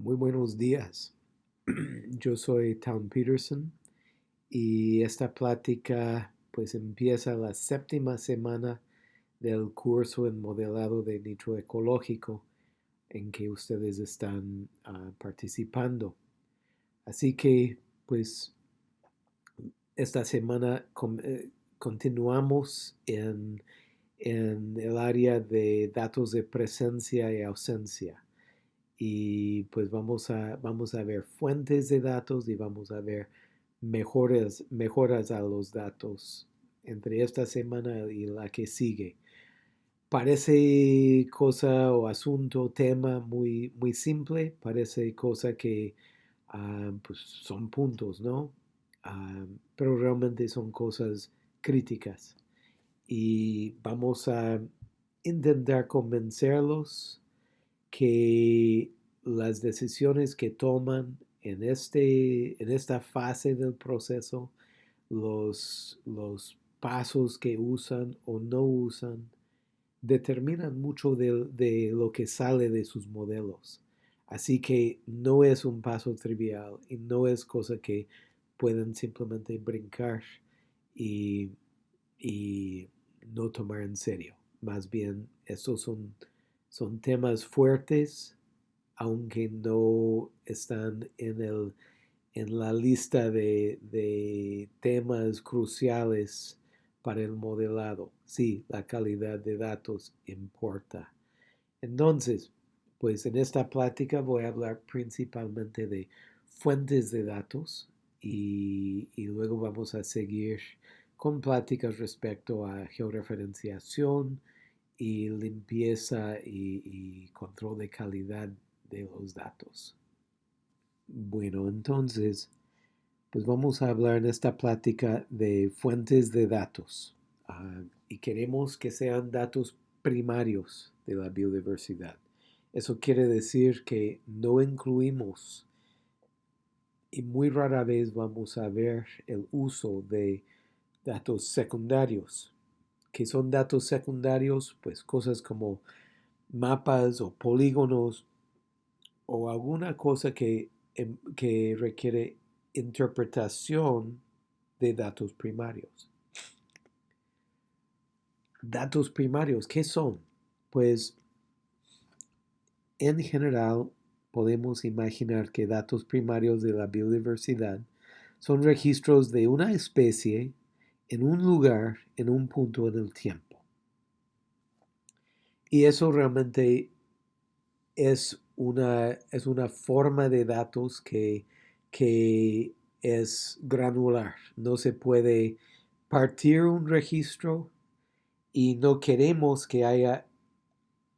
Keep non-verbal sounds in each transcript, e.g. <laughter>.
Muy buenos días. <clears throat> Yo soy Tom Peterson y esta plática pues empieza la séptima semana del curso en modelado de nicho ecológico en que ustedes están uh, participando. Así que pues esta semana eh, continuamos en, en el área de datos de presencia y ausencia y pues vamos a, vamos a ver fuentes de datos y vamos a ver mejores, mejoras a los datos entre esta semana y la que sigue. Parece cosa o asunto, tema muy, muy simple, parece cosa que uh, pues son puntos, ¿no? Uh, pero realmente son cosas críticas. Y vamos a intentar convencerlos que las decisiones que toman en, este, en esta fase del proceso, los, los pasos que usan o no usan, determinan mucho de, de, lo que sale de sus modelos. Así que no es un paso trivial y no es cosa que pueden simplemente brincar y, y no tomar en serio. Más bien, estos son son temas fuertes, aunque no están en, el, en la lista de, de temas cruciales para el modelado. Sí, la calidad de datos importa. Entonces, pues en esta plática voy a hablar principalmente de fuentes de datos y, y, luego vamos a seguir con pláticas respecto a georreferenciación, y limpieza y, control de calidad de los datos. Bueno, entonces, pues vamos a hablar en esta plática de fuentes de datos ah, y queremos que sean datos primarios de la biodiversidad. Eso quiere decir que no incluimos y muy rara vez vamos a ver el uso de datos secundarios que son datos secundarios, pues cosas como mapas o polígonos o alguna cosa que, em, que requiere interpretación de datos primarios. Datos primarios, ¿qué son? Pues en general podemos imaginar que datos primarios de la biodiversidad son registros de una especie en un lugar, en un punto en el tiempo. Y eso realmente es una, es una forma de datos que, que es granular. No se puede partir un registro y no queremos que haya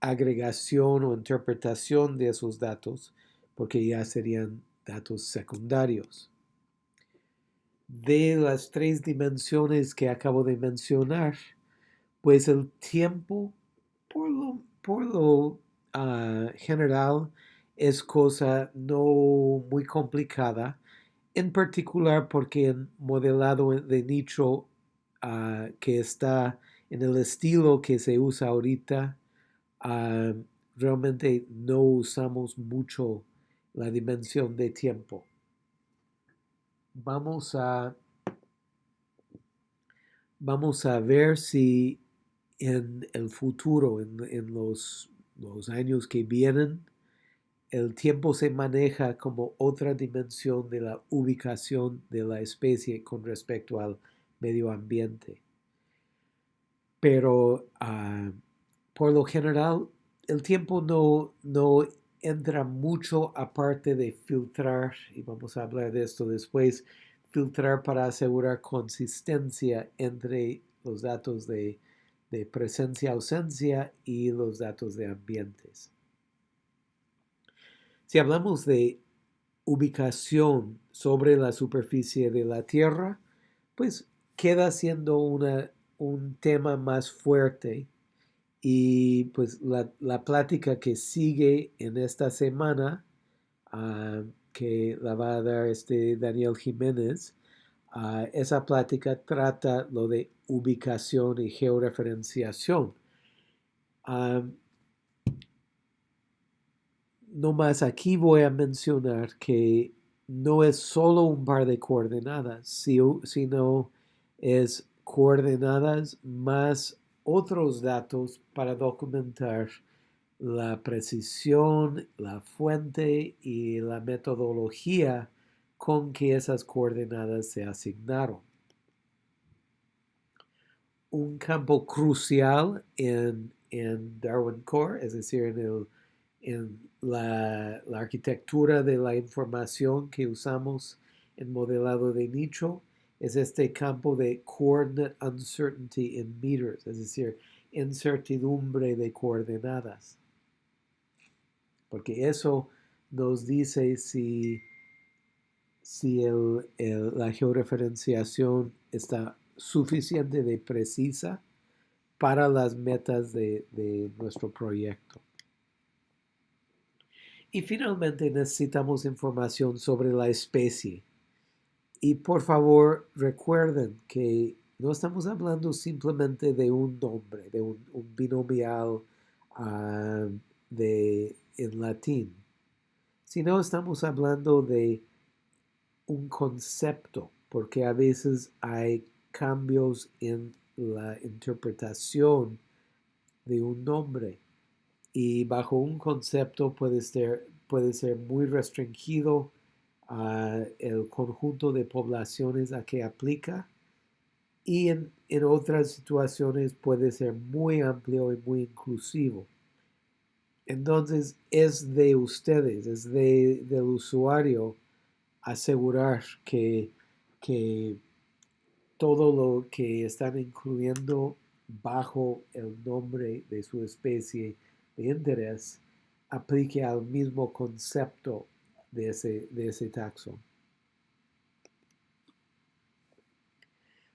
agregación o interpretación de esos datos porque ya serían datos secundarios de las tres dimensiones que acabo de mencionar, pues el tiempo, por lo, ah, general, es cosa no muy complicada, en particular porque en modelado de nicho ah, que está en el estilo que se usa ahorita, ah, realmente no usamos mucho la dimensión de tiempo vamos a, vamos a ver si en el futuro, en, los, los años que vienen, el tiempo se maneja como otra dimensión de la ubicación de la especie con respecto al medio ambiente. Pero ah, por lo general, el tiempo no, no entra mucho aparte de filtrar, y vamos a hablar de esto después, filtrar para asegurar consistencia entre los datos de, presencia-ausencia y los datos de ambientes. Si hablamos de ubicación sobre la superficie de la Tierra, pues queda siendo una, un tema más fuerte y pues la, plática que sigue en esta semana, ah, que la va a dar este Daniel Jiménez, ah, esa plática trata lo de ubicación y georreferenciación. no más aquí voy a mencionar que no es solo un par de coordenadas, sino es coordenadas más otros datos para documentar la precisión, la fuente y la metodología con que esas coordenadas se asignaron. Un campo crucial en, Darwin Core, es decir, en, en la, la, arquitectura de la información que usamos en modelado de nicho, es este campo de coordinate uncertainty in meters, es decir, incertidumbre de coordenadas. Porque eso nos dice si, si la georreferenciación está suficiente de precisa para las metas de, de nuestro proyecto. Y finalmente necesitamos información sobre la especie. Y por favor recuerden que no estamos hablando simplemente de un nombre, de un, binomial ah, de, en latín, sino estamos hablando de un concepto, porque a veces hay cambios en la interpretación de un nombre y bajo un concepto puede ser, puede ser muy restringido el conjunto de poblaciones a que aplica y en, otras situaciones puede ser muy amplio y muy inclusivo. Entonces es de ustedes, es de, del usuario asegurar que, que todo lo que están incluyendo bajo el nombre de su especie de interés aplique al mismo concepto de ese, de ese taxón.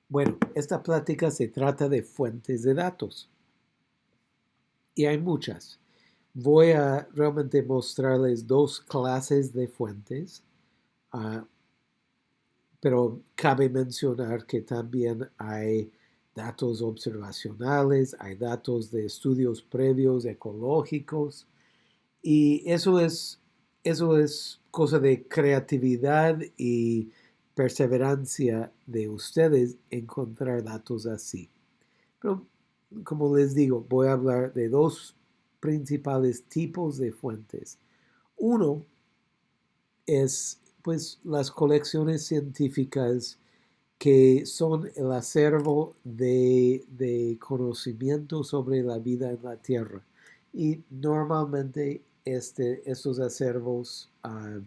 Bueno, esta plática se trata de fuentes de datos. Y hay muchas. Voy a realmente mostrarles dos clases de fuentes, ah, pero cabe mencionar que también hay datos observacionales, hay datos de estudios previos ecológicos, y eso es, eso es cosa de creatividad y perseverancia de ustedes encontrar datos así. Pero, como les digo, voy a hablar de dos principales tipos de fuentes. Uno es pues las colecciones científicas que son el acervo de, conocimiento sobre la vida en la Tierra. Y normalmente este, estos acervos ah,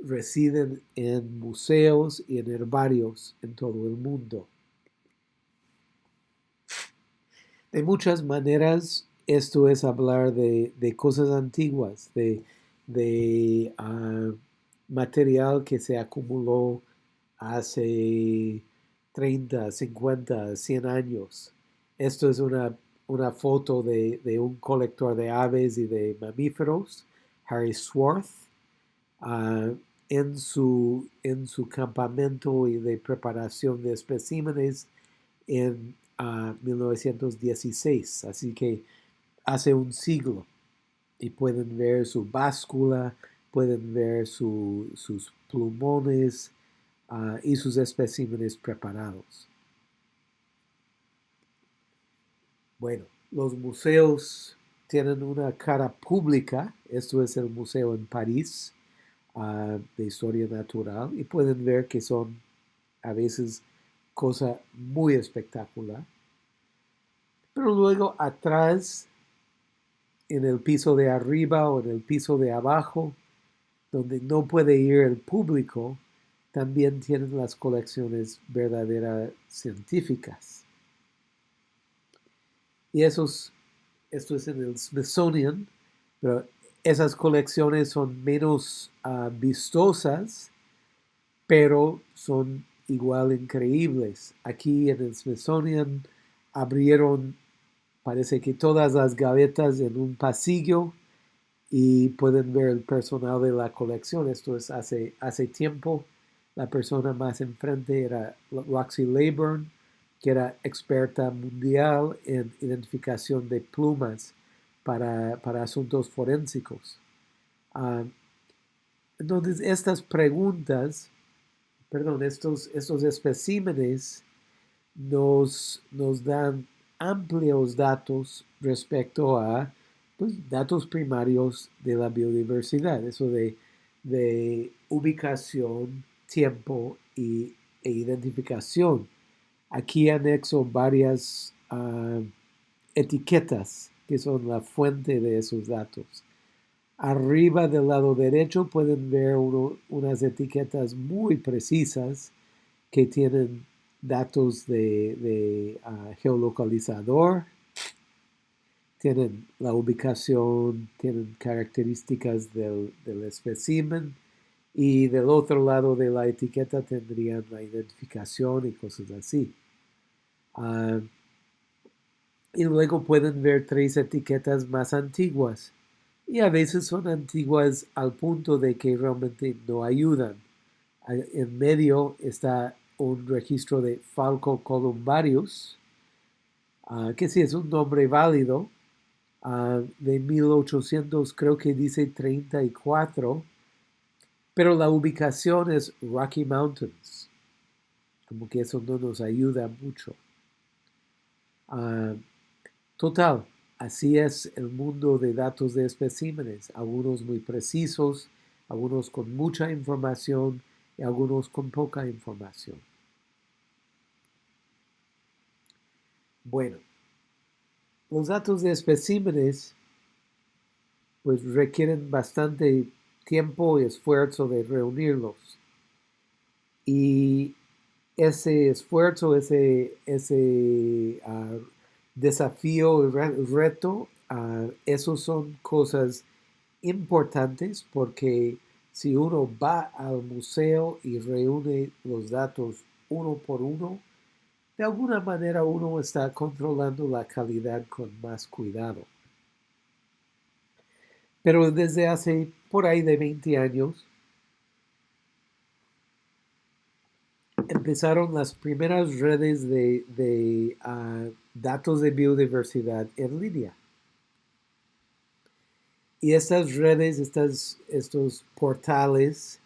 residen en museos y en herbarios en todo el mundo. De muchas maneras, esto es hablar de, cosas antiguas, de, ah, material que se acumuló hace 30, 50, 100 años. Esto es una, foto de, un colector de aves y de mamíferos, Harry Swarth. Ah, en su, en su campamento y de preparación de especímenes en 1916, ah, así que hace un siglo. Y pueden ver su báscula, pueden ver sus plumones ah, y sus especímenes preparados. Bueno, los museos tienen una cara pública, esto es el museo en París, de historia natural y pueden ver que son a veces cosa muy espectacular. Pero luego atrás, en el piso de arriba o en el piso de abajo, donde no puede ir el público, también tienen las colecciones verdaderas científicas. Y esos, esto es en el Smithsonian, pero esas colecciones son menos ah, vistosas, pero son igual increíbles. Aquí en el Smithsonian abrieron, parece que todas las gavetas en un pasillo y pueden ver el personal de la colección. Esto es hace, hace tiempo. La persona más enfrente era Roxy Leyburn, que era experta mundial en identificación de plumas para, asuntos forensicos. Ah, entonces, estas preguntas, perdón, estos, estos especímenes nos, nos dan amplios datos respecto a pues, datos primarios de la biodiversidad, eso de, de ubicación, tiempo y, e identificación. Aquí anexo varias uh, etiquetas que son la fuente de esos datos. Arriba del lado derecho pueden ver uno, unas etiquetas muy precisas que tienen datos de, uh, geolocalizador, tienen la ubicación, tienen características del, del y del otro lado de la etiqueta tendrían la identificación y cosas así. Uh, y luego pueden ver tres etiquetas más antiguas. Y a veces son antiguas al punto de que realmente no ayudan. En medio está un registro de Falco columbarius, uh, que sí es un nombre válido, de 1800, creo que dice 34, pero la ubicación es Rocky Mountains. Como que eso no nos ayuda mucho. Uh, total, así es el mundo de datos de especímenes, algunos muy precisos, algunos con mucha información y algunos con poca información. Bueno, los datos de especímenes pues requieren bastante tiempo y esfuerzo de reunirlos. Y ese esfuerzo, ese, ese uh, desafío, reto, uh, esos son cosas importantes porque si uno va al museo y reúne los datos uno por uno, de alguna manera uno está controlando la calidad con más cuidado. Pero desde hace por ahí de 20 años, empezaron las primeras redes de, ah, datos de biodiversidad en línea. Y estas redes, estas, estos portales,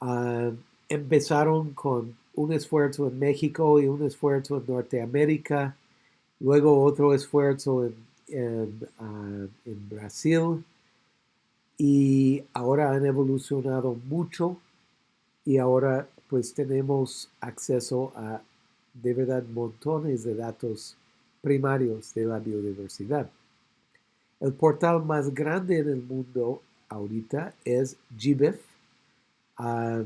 ah, empezaron con un esfuerzo en México y un esfuerzo en Norteamérica, luego otro esfuerzo en, ah, Brasil y ahora han evolucionado mucho y ahora pues tenemos acceso a de verdad montones de datos primarios de la biodiversidad. El portal más grande en el mundo ahorita es GBIF. Ah,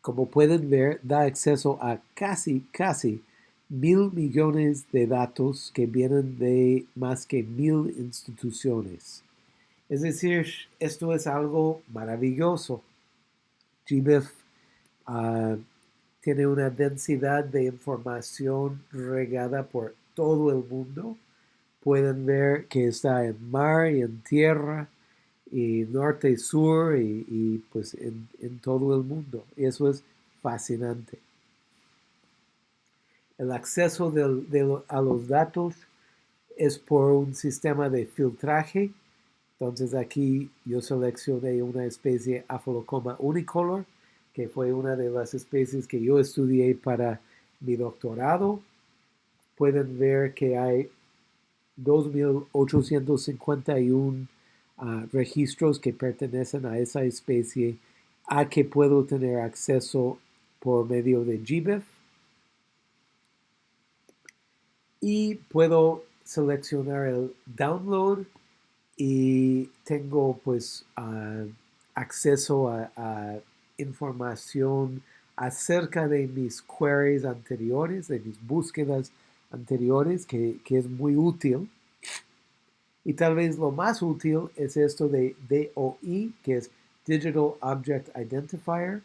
como pueden ver, da acceso a casi, casi mil millones de datos que vienen de más que mil instituciones. Es decir, esto es algo maravilloso. GBIF ah, tiene una densidad de información regada por todo el mundo. Pueden ver que está en mar y en tierra, y norte y sur y, pues en, todo el mundo. Y eso es fascinante. El acceso a los datos es por un sistema de filtraje. Entonces aquí yo seleccioné una especie Apholocoma unicolor, que fue una de las especies que yo estudié para mi doctorado. Pueden ver que hay 2.851 registros que pertenecen a esa especie a que puedo tener acceso por medio de GBIF y puedo seleccionar el download y tengo pues acceso a, información acerca de mis queries anteriores, de mis búsquedas anteriores, que, que es muy útil. Y tal vez lo más útil es esto de DOI, que es Digital Object Identifier.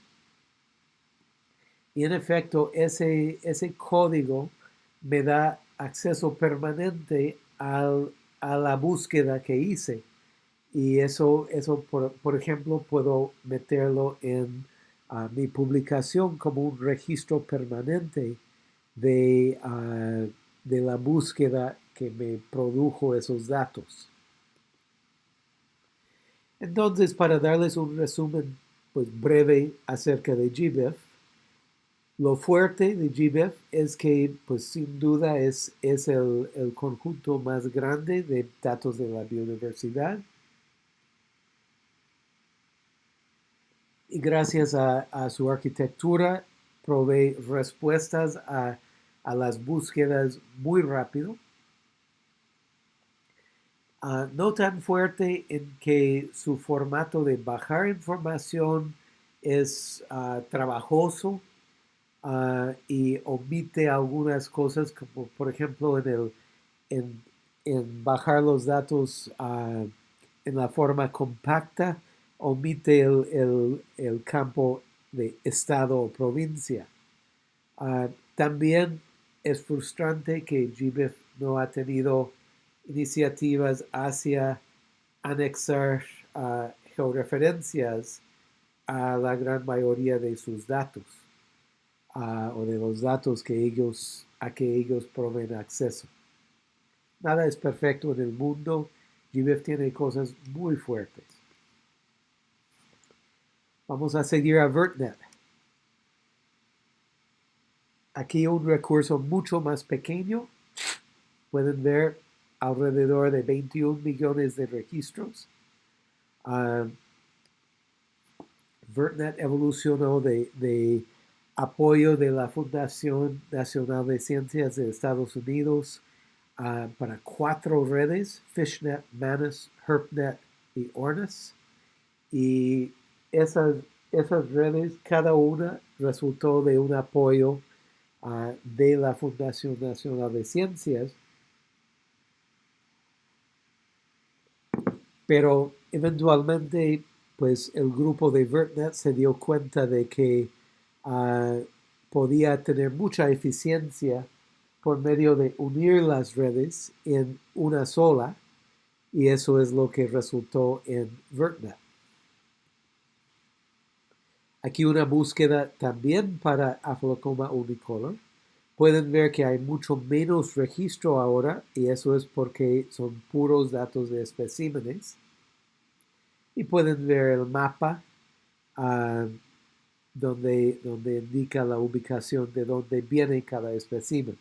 Y en efecto, ese, ese código me da acceso permanente al, a la búsqueda que hice. Y eso, eso por, ejemplo, puedo meterlo en ah, mi publicación como un registro permanente de, ah, de la búsqueda que me produjo esos datos. Entonces, para darles un resumen pues, breve acerca de GBIF, lo fuerte de GBIF es que, pues sin duda, es, es el, conjunto más grande de datos de la biodiversidad. Y gracias a, su arquitectura, provee respuestas a, a las búsquedas muy rápido Ah, no tan fuerte en que su formato de bajar información es ah, trabajoso ah, y omite algunas cosas, como por ejemplo en, el, en, bajar los datos en la forma compacta, omite el, el campo de estado o provincia. también es frustrante que GBIF no ha tenido iniciativas hacia anexar georreferencias a la gran mayoría de sus datos o de los datos que ellos, a que ellos proveen acceso. Nada es perfecto en el mundo. GBIF tiene cosas muy fuertes. Vamos a seguir a VertNet. Aquí un recurso mucho más pequeño. Pueden ver alrededor de 21 millones de registros. Uh, VertNet evolucionó de, apoyo de la Fundación Nacional de Ciencias de Estados Unidos ah, para cuatro redes, FishNet, Manus, HerpNet y ORNIS. Y esas, esas redes, cada una resultó de un apoyo ah, de la Fundación Nacional de Ciencias Pero eventualmente, pues el grupo de VertNet se dio cuenta de que ah, podía tener mucha eficiencia por medio de unir las redes en una sola, y eso es lo que resultó en VertNet. Aquí una búsqueda también para Aphelocoma unicolor. Pueden ver que hay mucho menos registro ahora y eso es porque son puros datos de especímenes. Y pueden ver el mapa ah, donde, donde indica la ubicación de dónde viene cada espécimen.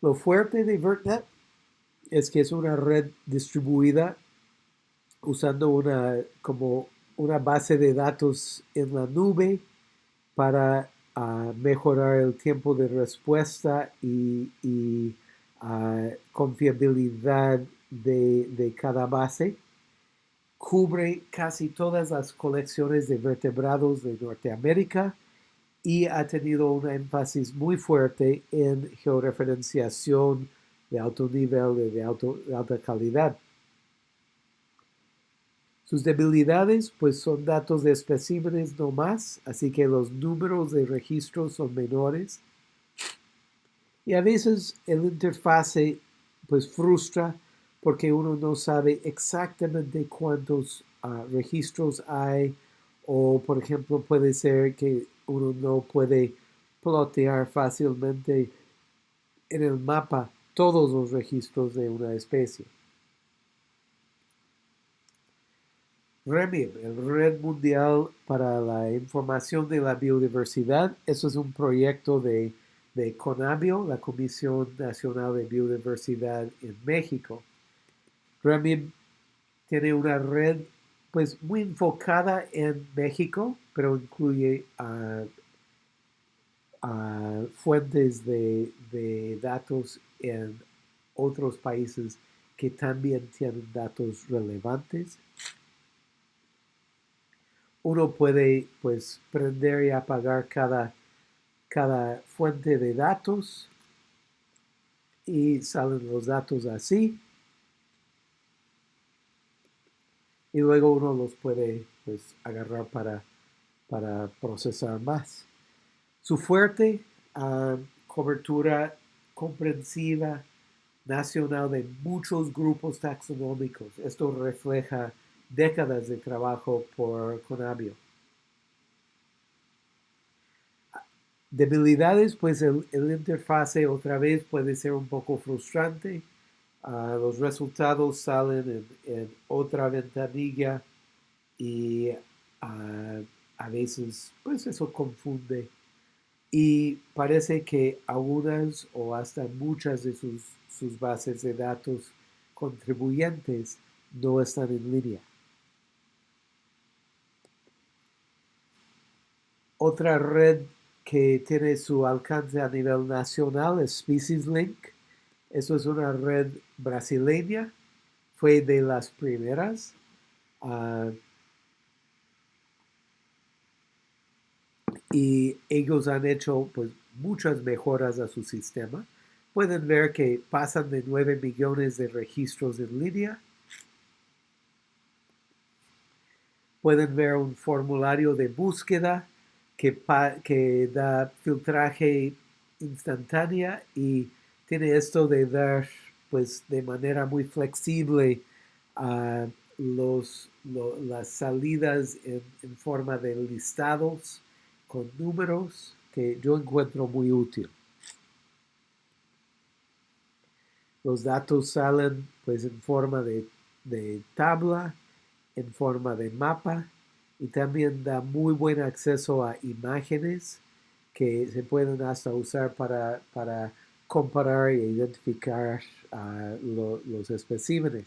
Lo fuerte de VertNet es que es una red distribuida usando una como una base de datos en la nube para ah, mejorar el tiempo de respuesta y, ah, confiabilidad de, cada base. Cubre casi todas las colecciones de vertebrados de Norteamérica y ha tenido un énfasis muy fuerte en georreferenciación de alto nivel, de, de alta calidad. Sus debilidades pues son datos de especímenes no más, así que los números de registro son menores. Y a veces el interfase pues frustra porque uno no sabe exactamente cuántos ah, registros hay o por ejemplo puede ser que uno no puede plotear fácilmente en el mapa todos los registros de una especie. REMIR, el Red Mundial para la Información de la Biodiversidad. Eso es un proyecto de, de CONABIO, la Comisión Nacional de Biodiversidad en México. REMIR tiene una red pues muy enfocada en México, pero incluye fuentes de, de datos en otros países que también tienen datos relevantes. Uno puede pues prender y apagar cada, cada fuente de datos y salen los datos así y luego uno los puede pues agarrar para, para procesar más. Su fuerte ah, cobertura comprensiva nacional de muchos grupos taxonómicos. Esto refleja décadas de trabajo por Conabio. Debilidades, pues el, interfase otra vez puede ser un poco frustrante. Ah, los resultados salen en, otra ventanilla y ah, a veces pues eso confunde y parece que algunas o hasta muchas de sus, sus bases de datos contribuyentes no están en línea. Otra red que tiene su alcance a nivel nacional es Species Link. Eso es una red brasileña, fue de las primeras. Ah, y ellos han hecho pues, muchas mejoras a su sistema. Pueden ver que pasan de 9 millones de registros en línea. Pueden ver un formulario de búsqueda que, que da filtraje instantánea y tiene esto de dar pues de manera muy flexible a los, las salidas en, en, forma de listados con números que yo encuentro muy útil. Los datos salen pues en forma de, de tabla, en forma de mapa y también da muy buen acceso a imágenes que se pueden hasta usar para, para comparar e identificar los especímenes.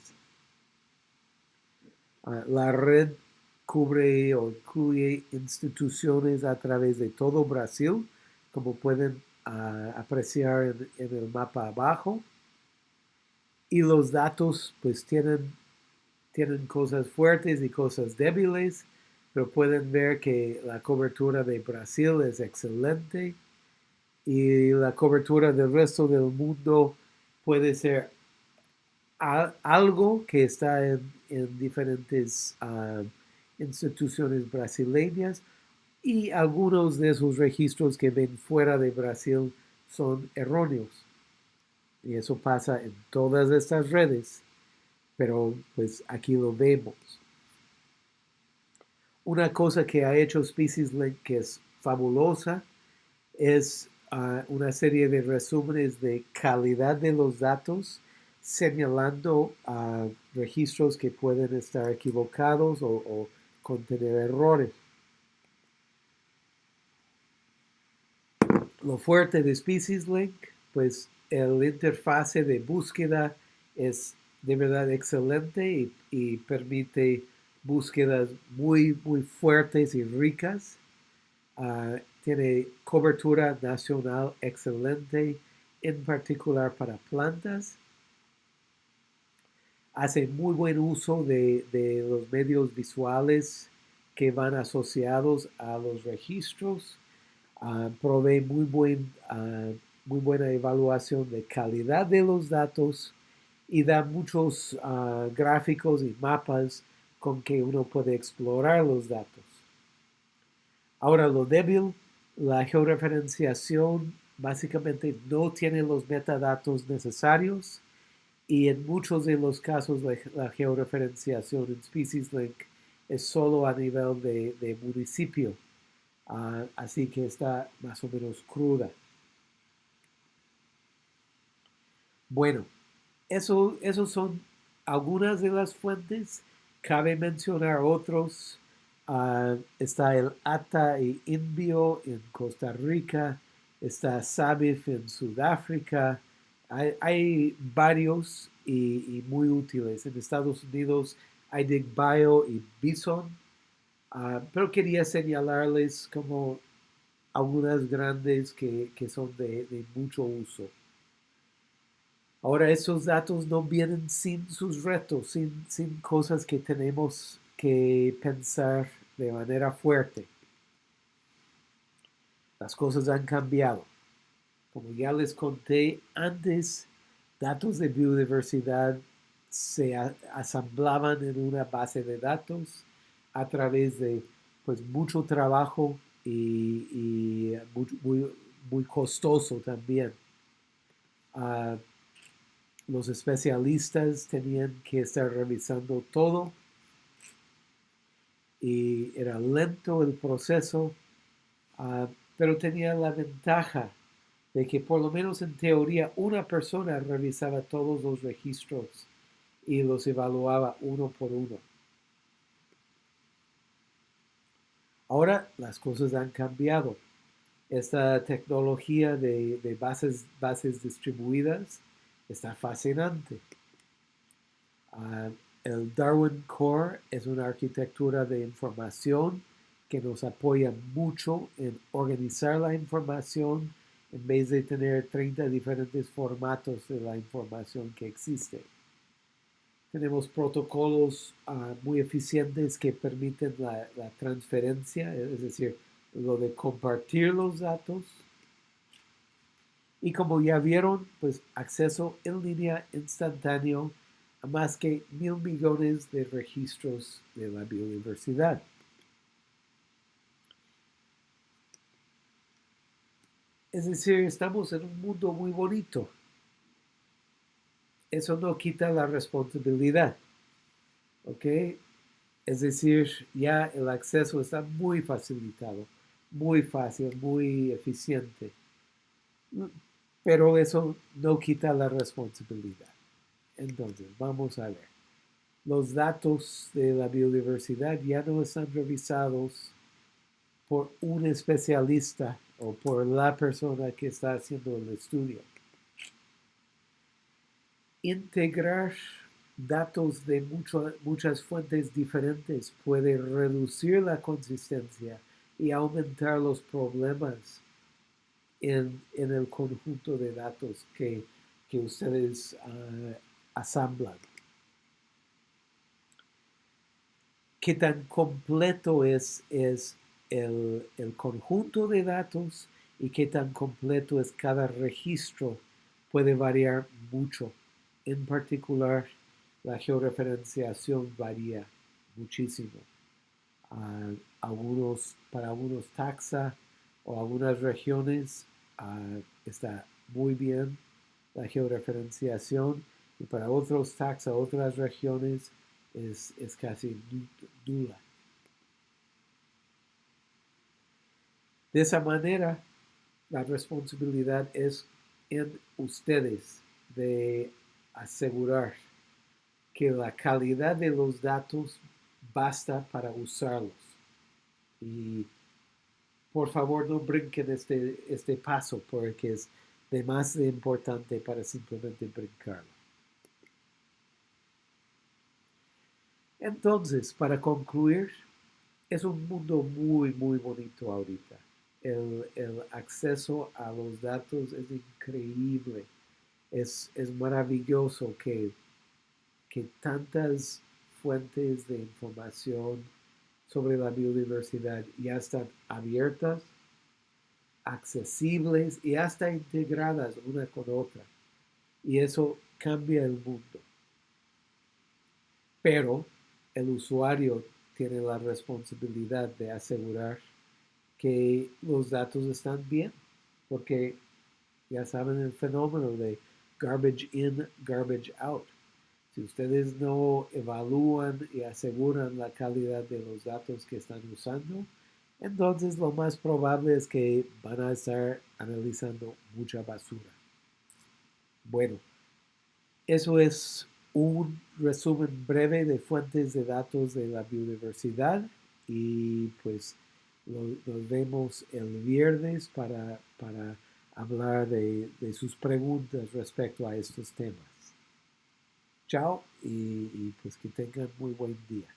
Ah, la red cubre o incluye instituciones a través de todo Brasil, como pueden ah, apreciar en, en, el mapa abajo. Y los datos pues tienen, tienen cosas fuertes y cosas débiles pero pueden ver que la cobertura de Brasil es excelente y la cobertura del resto del mundo puede ser algo que está en, diferentes ah, instituciones brasileñas y algunos de esos registros que ven fuera de Brasil son erróneos. Y eso pasa en todas estas redes, pero pues aquí lo vemos. Una cosa que ha hecho Species Link que es fabulosa es una serie de resúmenes de calidad de los datos señalando registros que pueden estar equivocados o, contener errores. Lo fuerte de Species Link, pues el interfase de búsqueda es de verdad excelente y, permite búsquedas muy, muy fuertes y ricas. Ah, tiene cobertura nacional excelente, en particular para plantas. Hace muy buen uso de, los medios visuales que van asociados a los registros. Uh, provee muy, buen, ah, muy buena evaluación de calidad de los datos y da muchos gráficos y mapas con que uno puede explorar los datos. Ahora lo débil, la georreferenciación básicamente no tiene los metadatos necesarios y en muchos de los casos la, georreferenciación en Species Link es solo a nivel de, municipio, ah, así que está más o menos cruda. Bueno, eso, esos son algunas de las fuentes Cabe mencionar otros. Ah, está el ATA y Inbio en Costa Rica. Está SABIF en Sudáfrica. Hay, varios y, muy útiles. En Estados Unidos hay DigBio y Bison. Ah, pero quería señalarles como algunas grandes que, son de mucho uso. Ahora esos datos no vienen sin sus retos, sin, sin cosas que tenemos que pensar de manera fuerte. Las cosas han cambiado. Como ya les conté antes, datos de biodiversidad se asamblaban en una base de datos a través de pues, mucho trabajo y, muy, muy, costoso también. Ah, los especialistas tenían que estar revisando todo y era lento el proceso, ah, pero tenía la ventaja de que por lo menos en teoría una persona revisaba todos los registros y los evaluaba uno por uno. Ahora las cosas han cambiado. Esta tecnología de, bases, bases distribuidas está fascinante. Ah, el Darwin Core es una arquitectura de información que nos apoya mucho en organizar la información en vez de tener 30 diferentes formatos de la información que existe. Tenemos protocolos ah, muy eficientes que permiten la, la, transferencia, es decir, lo de compartir los datos. Y como ya vieron, pues acceso en línea instantáneo más que mil millones de registros de la biodiversidad. Es decir, estamos en un mundo muy bonito. Eso no quita la responsabilidad. ¿Ok? Es decir, ya el acceso está muy facilitado, muy fácil, muy eficiente. Pero eso no quita la responsabilidad. Entonces, vamos a ver. Los datos de la biodiversidad ya no están revisados por un especialista o por la persona que está haciendo el estudio. Integrar datos de muchas fuentes diferentes puede reducir la consistencia y aumentar los problemas en, el conjunto de datos que, ustedes uh, asamblan. ¿Qué tan completo es, es el, conjunto de datos y qué tan completo es cada registro puede variar mucho. En particular, la georreferenciación varía muchísimo. Algunos, para algunos taxa o algunas regiones ah, está muy bien la georreferenciación y para otros taxa, otras regiones es, es casi nula. De esa manera, la responsabilidad es en ustedes de asegurar que la calidad de los datos basta para usarlos. Y por favor no brinquen este, este paso porque es demasiado importante para simplemente brincarlo. Entonces, para concluir, es un mundo muy, muy bonito ahorita el, acceso a los datos es increíble. Es, maravilloso que, que tantas fuentes de información sobre la biodiversidad ya están abiertas, accesibles y hasta integradas una con otra. Y eso cambia el mundo. Pero el usuario tiene la responsabilidad de asegurar que los datos están bien, porque ya saben el fenómeno de garbage in, garbage out. Si ustedes no evalúan y aseguran la calidad de los datos que están usando, entonces lo más probable es que van a estar analizando mucha basura. Bueno, eso es un resumen breve de fuentes de datos de la biodiversidad y pues nos vemos el viernes para, para hablar de, sus preguntas respecto a estos temas. Chao y, y pues que tengan muy buen día.